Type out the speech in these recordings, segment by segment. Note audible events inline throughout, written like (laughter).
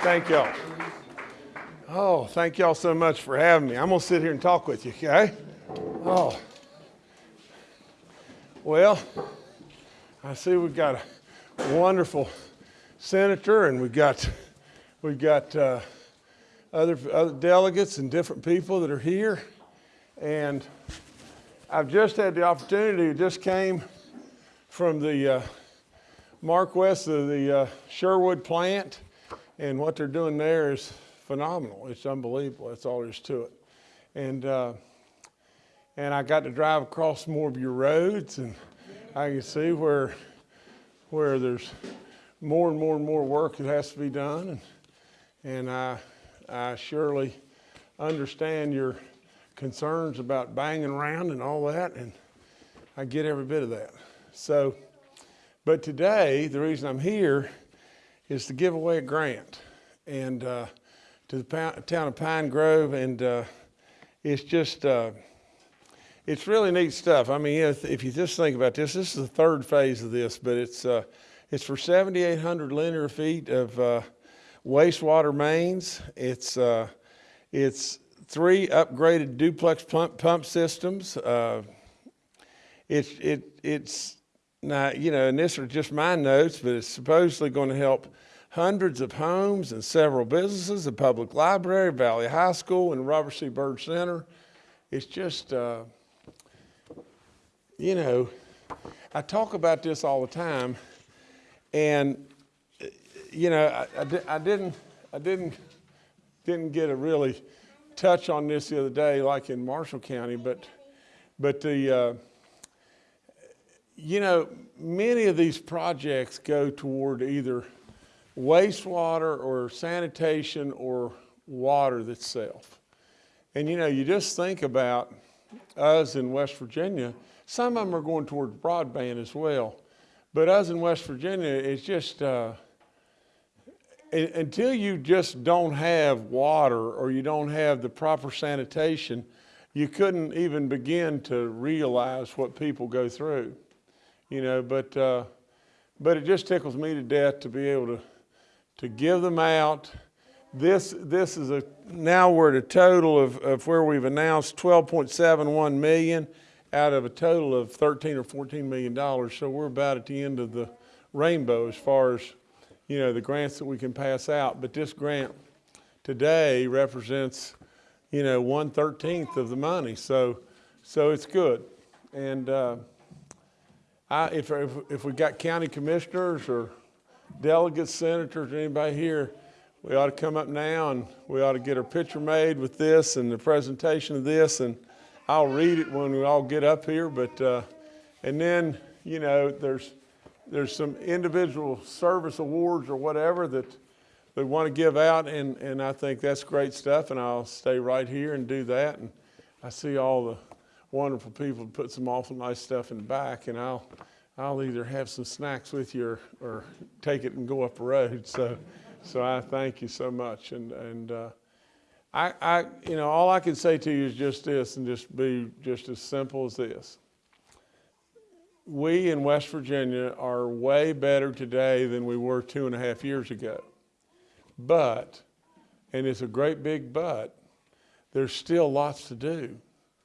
Thank y'all. Oh, thank y'all so much for having me. I'm gonna sit here and talk with you, okay? Oh. Well, I see we've got a wonderful senator and we've got, we've got uh, other, other delegates and different people that are here. And I've just had the opportunity, just came from the uh, MarkWest of the uh, Sherwood plant, and what they're doing there is phenomenal. It's unbelievable. That's all there is to it. And uh, and I got to drive across more of your roads, and I can see where where there's more and more and more work that has to be done, and and I I surely understand your concerns about banging around and all that, and I get every bit of that. So, but today the reason I'm here is to give away a grant, and uh, to the town of Pine Grove, and uh, it's just. Uh, it's really neat stuff. I mean, if, if, you just think about this, this is the third phase of this, but it's uh, it's for 7,800 linear feet of uh, wastewater mains. It's uh, it's three upgraded duplex pump pump systems. It's it it's not you know, and this are just my notes, but it's supposedly going to help hundreds of homes and several businesses, the public library, Valley High School, and Robert C. Byrd Center. It's just uh, you know, I talk about this all the time, and you know, I, I, I, didn't, I didn't, didn't get a really touch on this the other day, like in Marshall County, but, but the, uh, you know, many of these projects go toward either wastewater or sanitation or water itself. And you know, you just think about us in West Virginia, some of them are going towards broadband as well. But us in West Virginia, it's just, uh, until you just don't have water or you don't have the proper sanitation, you couldn't even begin to realize what people go through, you know, but, uh, but it just tickles me to death to be able to, to give them out. This, this is a, now we're at a total of, of where we've announced 12.71 million out of a total of 13 or 14 million dollars. So we're about at the end of the rainbow as far as you know the grants that we can pass out. But this grant today represents you know one thirteenth of the money. So so it's good. And uh, I, if, if if we got county commissioners or delegates, senators, or anybody here, we ought to come up now and we ought to get our picture made with this and the presentation of this and I'll read it when we all get up here, but, uh, and then, you know, there's, there's some individual service awards or whatever that they want to give out, and, and I think that's great stuff, and I'll stay right here and do that. And I see all the wonderful people to put some awful nice stuff in the back, and I'll, I'll either have some snacks with you or, or take it and go up the road. So, so I thank you so much, and, and uh, I, I, you know, all I can say to you is just this and just be just as simple as this. We in West Virginia are way better today than we were two and a half years ago. But, and it's a great big but, there's still lots to do.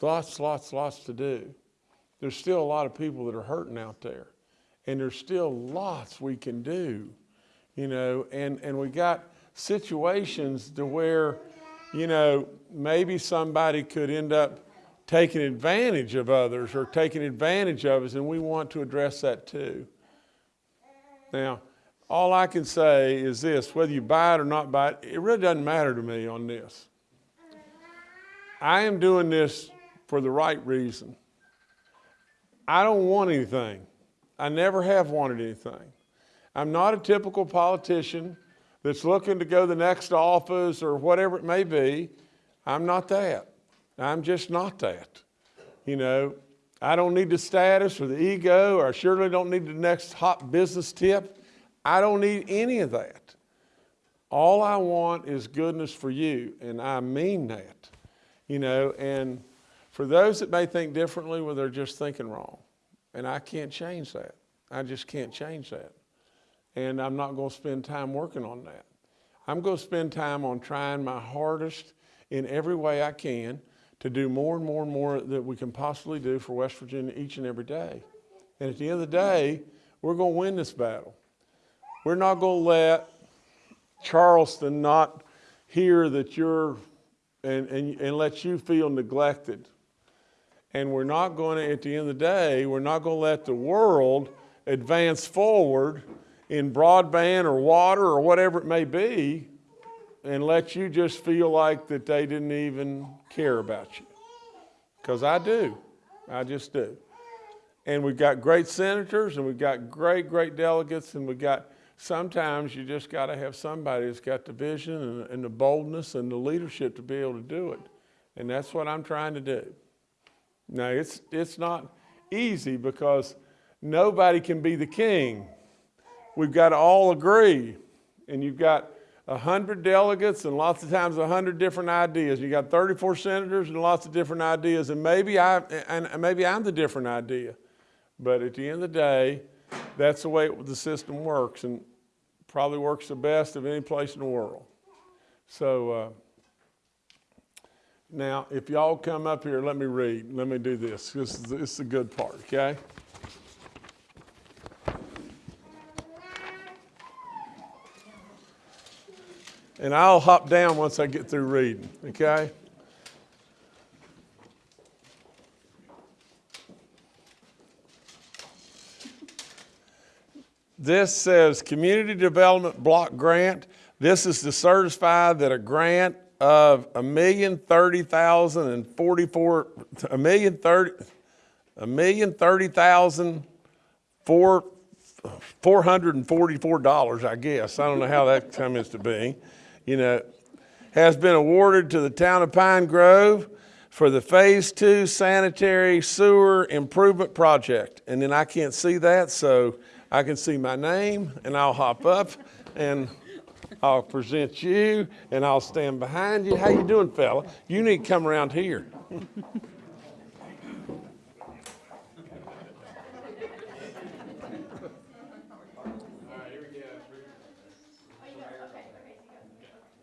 Lots, lots, lots to do. There's still a lot of people that are hurting out there. And there's still lots we can do, you know, and, and we got situations to where you know, maybe somebody could end up taking advantage of others or taking advantage of us, and we want to address that too. Now, all I can say is this, whether you buy it or not buy it, it really doesn't matter to me on this. I am doing this for the right reason. I don't want anything. I never have wanted anything. I'm not a typical politician that's looking to go the next office or whatever it may be. I'm not that. I'm just not that. You know, I don't need the status or the ego, or I surely don't need the next hot business tip. I don't need any of that. All I want is goodness for you, and I mean that. You know, and for those that may think differently, well, they're just thinking wrong. And I can't change that. I just can't change that and I'm not going to spend time working on that. I'm going to spend time on trying my hardest in every way I can to do more and more and more that we can possibly do for West Virginia each and every day. And at the end of the day, we're going to win this battle. We're not going to let Charleston not hear that you're and, and, and let you feel neglected. And we're not going to, at the end of the day, we're not going to let the world advance forward in broadband or water or whatever it may be and let you just feel like that they didn't even care about you. Because I do. I just do. And we've got great senators and we've got great, great delegates and we've got, sometimes you just got to have somebody that's got the vision and, and the boldness and the leadership to be able to do it. And that's what I'm trying to do. Now, it's, it's not easy because nobody can be the king. We've got to all agree. And you've got 100 delegates and lots of times 100 different ideas. You got 34 senators and lots of different ideas. And maybe, I, and maybe I'm the different idea. But at the end of the day, that's the way it, the system works and probably works the best of any place in the world. So, uh, now, if y'all come up here, let me read. Let me do this. This is, this is the good part, okay? And I'll hop down once I get through reading, okay? This says Community Development Block Grant. This is to certify that a grant of a million thirty thousand and forty-four, a million thirty, a million thirty thousand four, four hundred and forty-four dollars, I guess. I don't know how that comes to be. You know, has been awarded to the town of Pine Grove for the Phase Two Sanitary Sewer Improvement Project. And then I can't see that, so I can see my name and I'll hop up and I'll present you and I'll stand behind you. How you doing, fella? You need to come around here. Can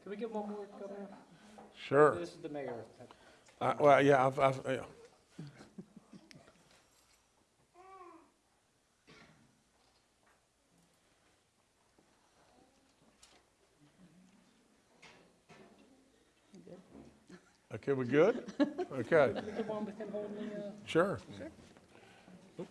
we get one more, Sure. This is the mayor. Uh, well, yeah, I've, I've, yeah. Okay, we good? (laughs) Okay, Can we get one with him holding the, uh, sure. How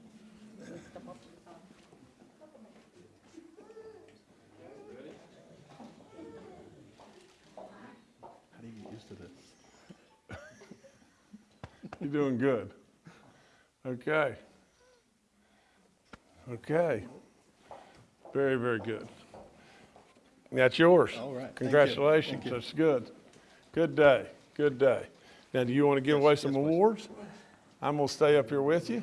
do you get used to this? (laughs) You're doing good. Okay. Okay. Very, very good. That's yours. All right. Thank you. Congratulations. Thank you. That's good. Good day. Good day. Now, do you want to give away some awards? I'm going to stay up here with you.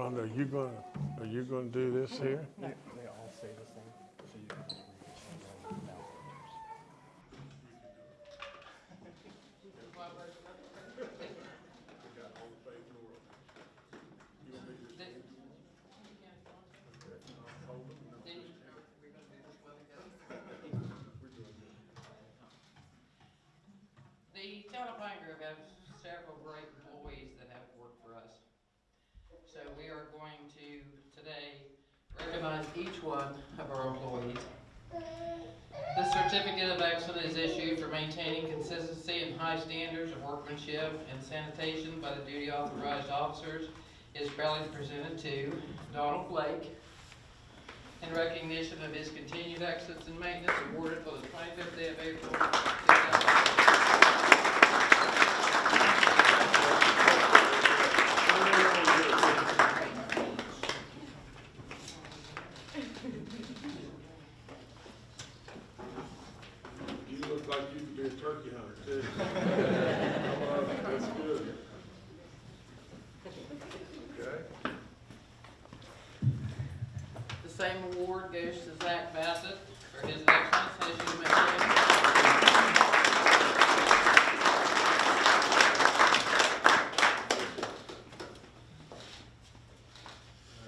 Rhonda, are you going, to are you going to do this mm-hmm. here? They, they all say the same, so you can just read. The town of Pine Grove has several great employees that have worked for us. So we are going to today recognize each one of our employees. This certificate of excellence is issued for maintaining consistency and high standards of workmanship and sanitation by the duty authorized officers. Is proudly presented to Donald Blake in recognition of his continued excellence in maintenance awarded for the twenty-fifth day of April. 2000. Same award goes to Zach Bassett for his excellence as you mentioned.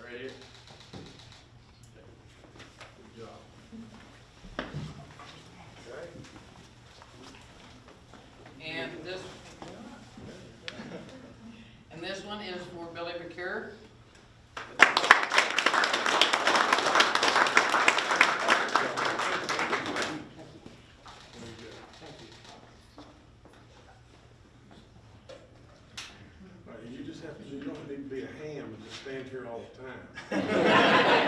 Right here. Good job. Okay. And this, and this one is for Billy McCure. All right, you just have to, you don't need to be a ham stand here all the time. (laughs)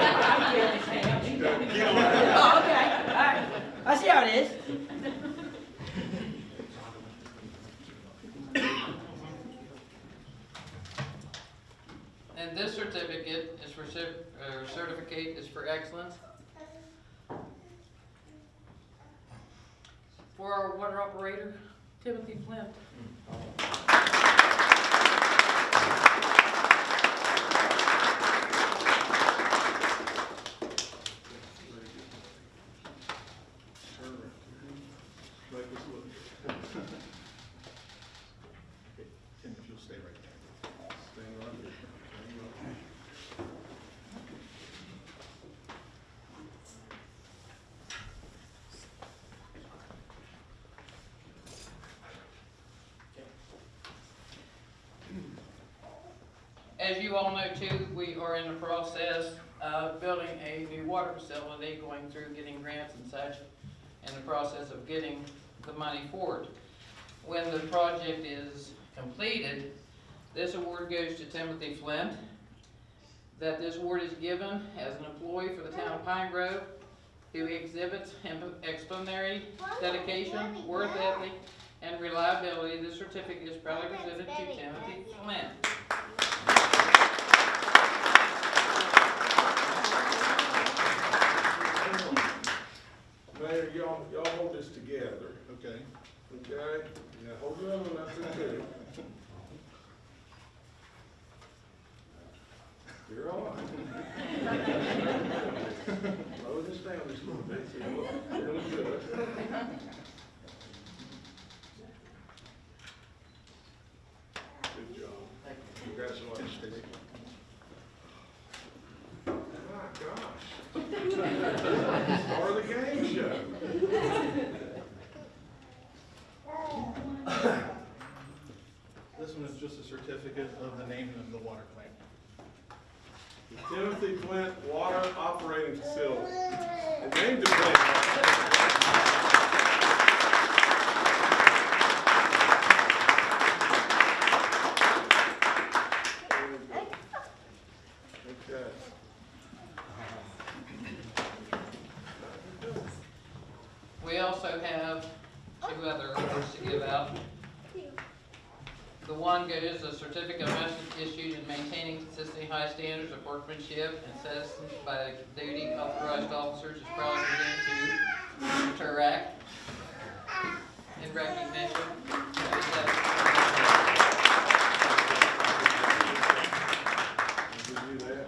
Oh, okay, all right. I see how it is. And this certificate is for, uh, certificate is for excellence. For our water operator, Timothy Flint. Turn around. Make us look. Tim, if you'll stay right there. Stand right there. Stand right there. As you all know too, we are in the process of building a new water facility, going through getting grants and such, in the process of getting the money for it. When the project is completed, this award goes to Timothy Flint. That this award is given as an employee for the town of Pine Grove who exhibits exemplary dedication, work ethic, and reliability. This certificate is proudly presented to Timothy Flint. Mayor, y'all, y'all hold this together, Okay. okay? Yeah. hold your other one up there too. You're all right. (laughs) Lower this down just a little bit, so you look really. Good job. Congratulations. My gosh. Star of the game show. This one is just a certificate of the naming of the water plant. The Timothy Flint Water Operating Facility. And named the plant. Okay. We also have two other awards to give out. Goes a certificate of message issued in maintaining consistently high standards of workmanship and citizens by the duty authorized officers is proudly presented to Mr. In recognition. of his We'll give you that.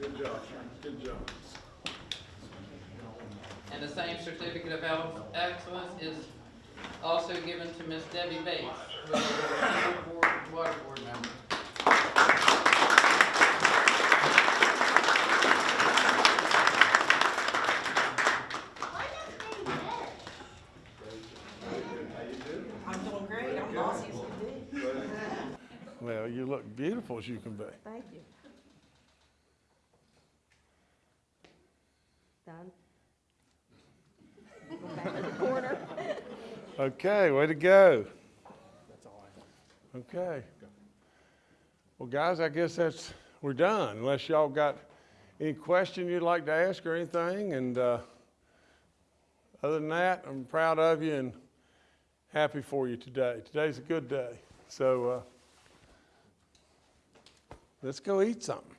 Good job, good job. And the same certificate of el- excellence is also given to Miss Debbie Bates, who is a board, water board member. How you doing? I'm doing great, I'm bossy as. Well, you look beautiful as you can be. Thank you. Done. Go back to the corner. Okay, way to go. Okay. Well, guys, I guess that's, we're done, unless y'all got any question you'd like to ask or anything. And uh, other than that, I'm proud of you and happy for you today. Today's a good day. So uh, let's go eat something.